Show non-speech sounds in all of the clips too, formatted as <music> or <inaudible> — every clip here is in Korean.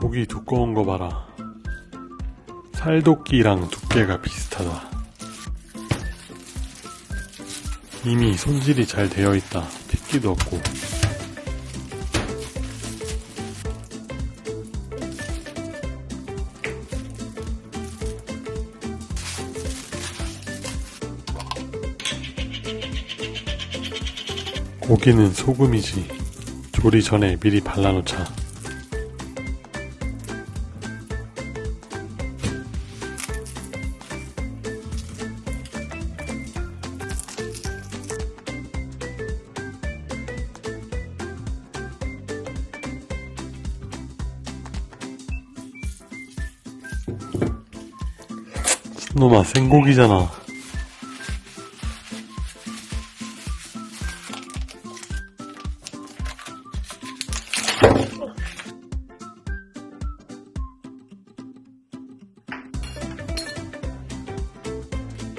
고기 두꺼운 거 봐라. 살도끼랑 두께가 비슷하다. 이미 손질이 잘 되어 있다. 핏기도 없고. 고기는 소금이지. 조리 전에 미리 발라놓자. 놈아 생고기잖아.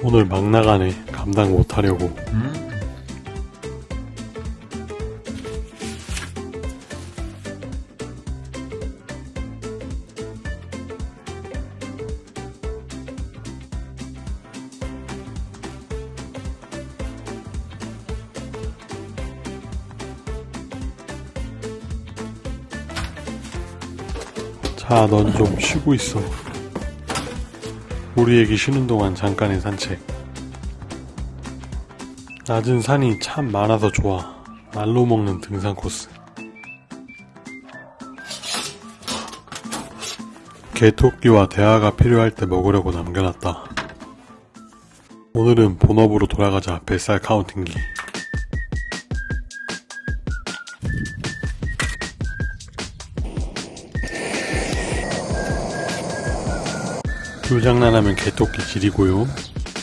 오늘 막 나가네. 감당 못하려고. 자, 넌 좀 쉬고 있어. 우리 애기 쉬는 동안 잠깐의 산책. 낮은 산이 참 많아서 좋아. 날로 먹는 등산 코스. 개토끼와 대화가 필요할 때 먹으려고 남겨놨다. 오늘은 본업으로 돌아가자 뱃살 카운팅기. 불장난하면 개토끼 지리고요.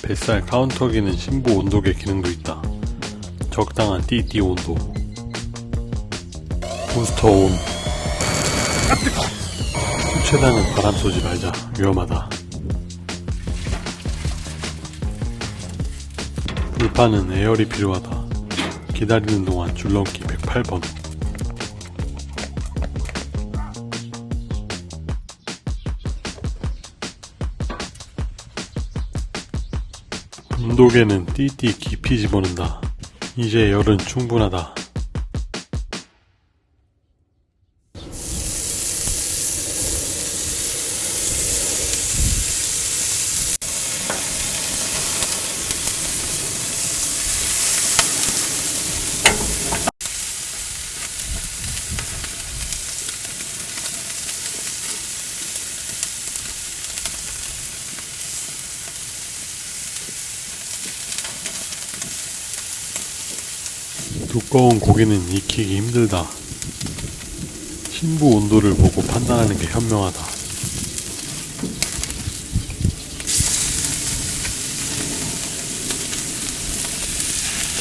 뱃살 카운터기는 심부 온도계 기능도 있다. 적당한 띠띠 온도. 부스터 온. 최대한은 바람 쏘지 말자. 위험하다. 불판은 에어리 필요하다. 기다리는 동안 줄넘기 108번. 온도계는 띠띠 깊이 집어넣는다. 이제 열은 충분하다. 두꺼운 고기는 익히기 힘들다. 신부 온도를 보고 판단하는 게 현명하다.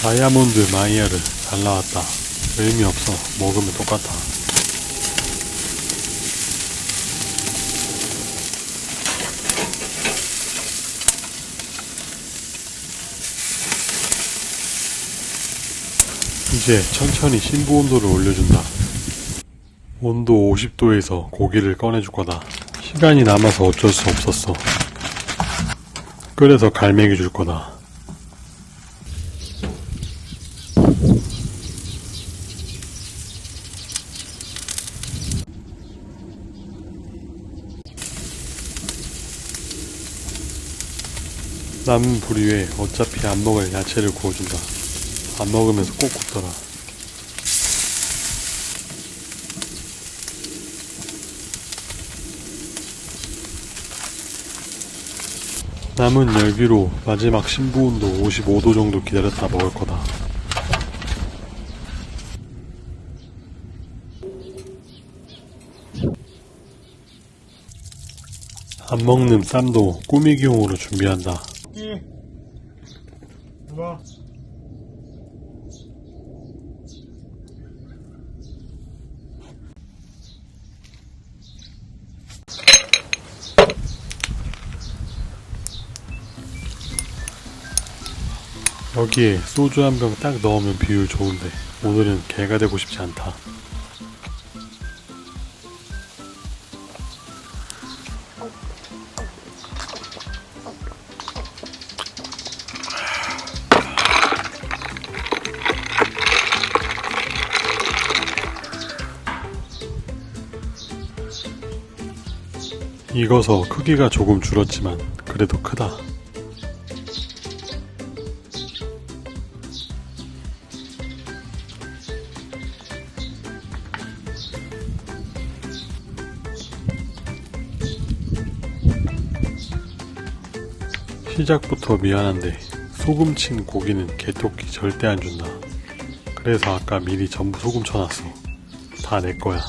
다이아몬드 마이야르 잘 나왔다. 의미 없어. 먹으면 똑같아. 이제 천천히 신부 온도를 올려준다. 온도 50도에서 고기를 꺼내줄 거다. 시간이 남아서 어쩔 수 없었어. 끓여서 갈매기 줄 거다. 남은 불 위에 어차피 안 먹을 야채를 구워준다. 안 먹으면서 꼭 굽더라. 남은 열기로 마지막 신부 온도 55도 정도 기다렸다 먹을 거다. 안 먹는 쌈도 꾸미기용으로 준비한다. 여기에 소주 한 병 딱 넣으면 비율 좋은데 오늘은 개가 되고 싶지 않다. 익어서 크기가 조금 줄었지만 그래도 크다. 시작부터 미안한데 소금 친 고기는 개토끼 절대 안 준다. 그래서 아까 미리 전부 소금 쳐놨어. 다 내 거야.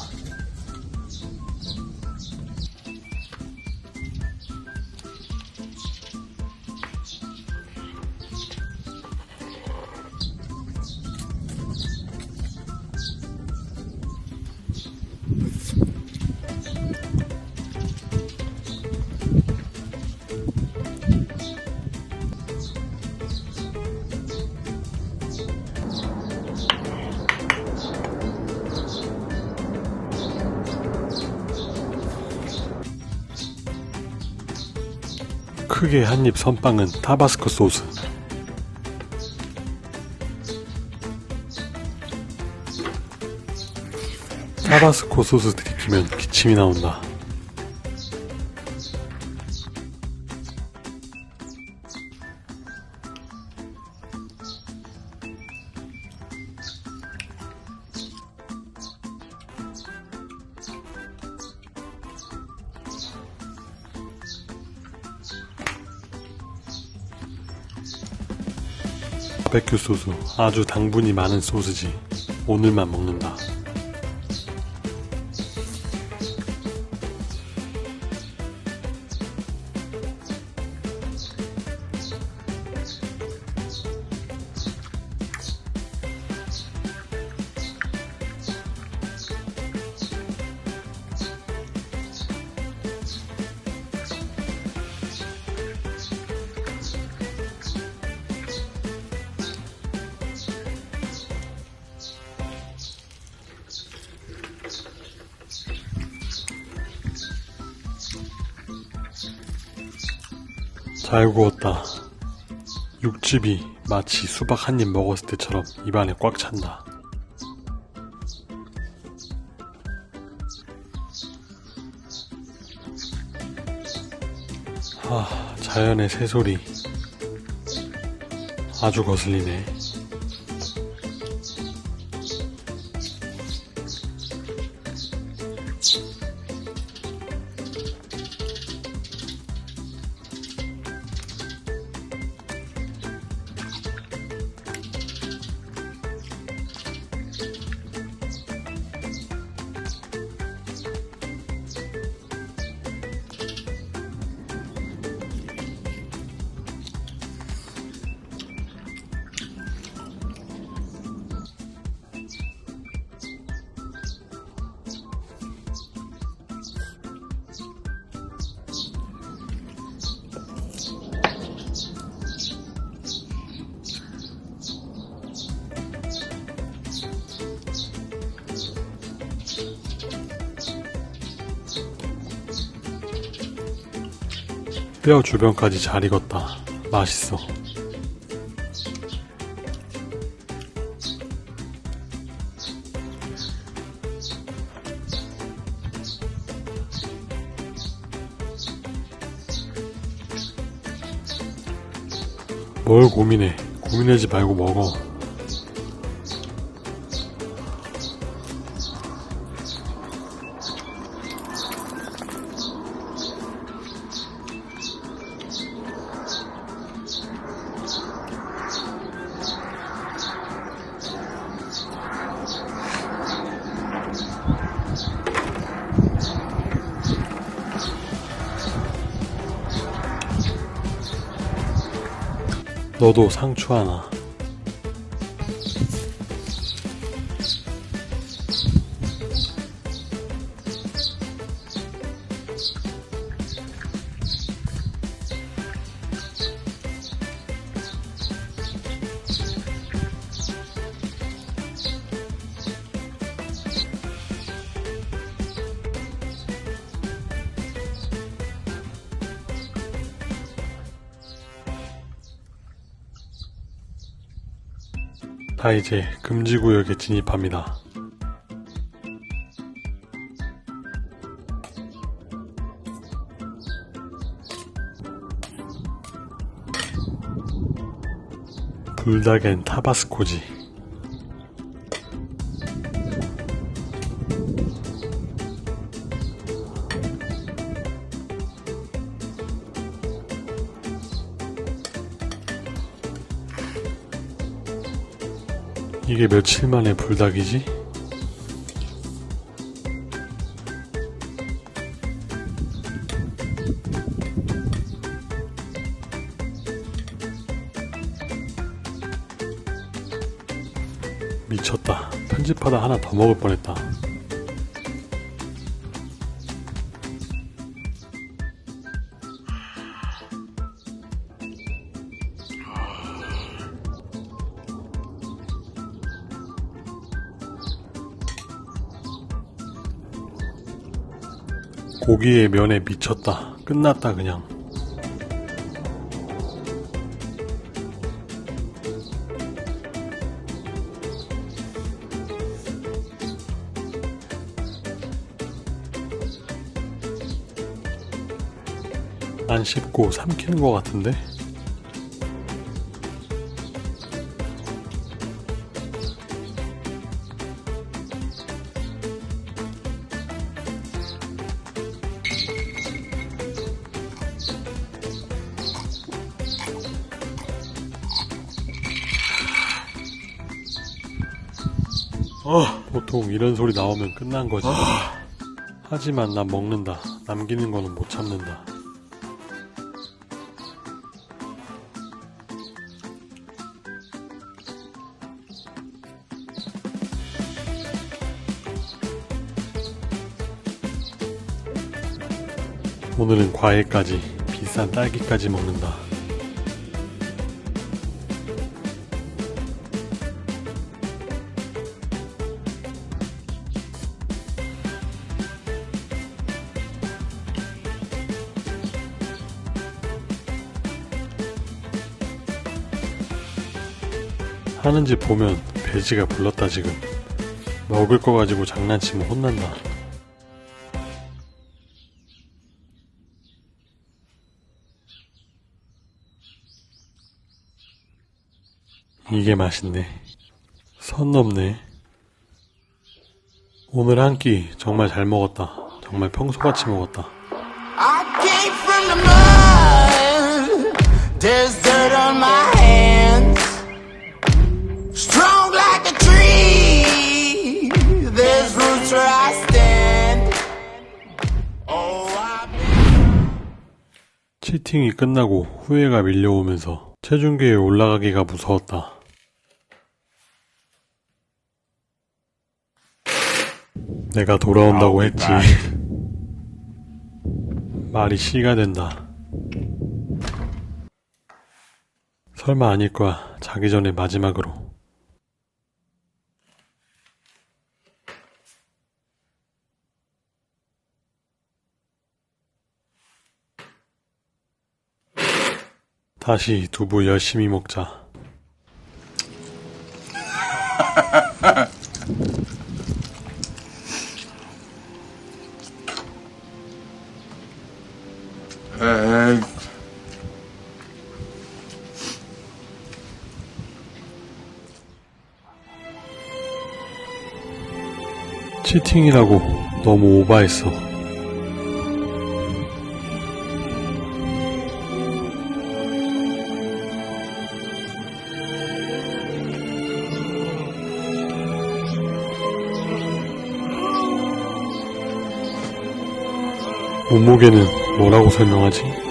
크게 한 입 선빵은 타바스코 소스. 타바스코 소스 들이키면 기침이 나온다. 바베큐 소스. 아주 당분이 많은 소스지. 오늘만 먹는다 잘 구웠다. 육즙이 마치 수박 한 입 먹었을 때처럼 입안에 꽉 찬다 아, 자연의 새소리. 아주 거슬리네. 뼈 주변까지 잘 익었다. 맛있어. 뭘 고민해. 고민하지 말고 먹어. 너도 상추 하나. 다 이제 금지구역에 진입합니다. 불닭엔 타바스코지 이게 며칠 만에 불닭이지? 미쳤다. 편집하다 하나 더 먹을 뻔했다. 고기에 면에 미쳤다. 끝났다 그냥. 안 씹고 삼키는 것 같은데? 어, 보통 이런 소리 나오면 끝난 거지. 하지만 난 먹는다. 남기는 거는 못 참는다. 오늘은 과일까지 비싼 딸기까지 먹는다. 하는 집 보면 돼지가 불렀다 지금. 먹을 거 가지고 장난치면 혼난다. 이게 맛있네. 선 넘네. 오늘 한 끼 정말 잘 먹었다. 정말 평소같이 먹었다. I came from the mud. 치팅이 끝나고 후회가 밀려오면서 체중계에 올라가기가 무서웠다. 내가 돌아온다고 했지. 말이 씨가 된다. 설마 아닐 거야. 자기 전에 마지막으로. 다시 두부 열심히 먹자. 에이, <laughs> 치팅이라고 너무 오바했어. 몸무게는 뭐라고 설명하지?